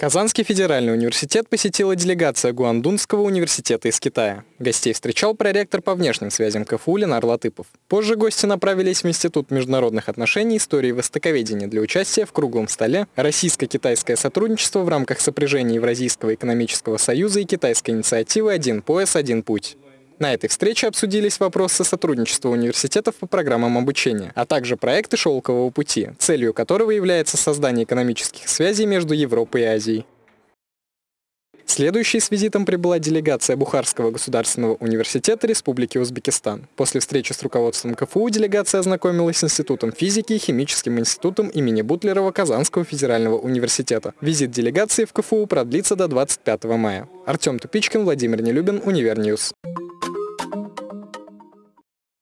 Казанский федеральный университет посетила делегация Гуандунского университета из Китая. Гостей встречал проректор по внешним связям КФУ Ленар Латыпов. Позже гости направились в Институт международных отношений, истории и востоковедения для участия в круглом столе «Российско-китайское сотрудничество в рамках сопряжения Евразийского экономического союза и китайской инициативы «Один пояс, один путь». На этой встрече обсудились вопросы сотрудничества университетов по программам обучения, а также проекты «Шелкового пути», целью которого является создание экономических связей между Европой и Азией. Следующей с визитом прибыла делегация Бухарского государственного университета Республики Узбекистан. После встречи с руководством КФУ делегация ознакомилась с Институтом физики и Химическим институтом имени Бутлерова Казанского федерального университета. Визит делегации в КФУ продлится до 25 мая. Артем Тупичкин, Владимир Нелюбин, UniverNews.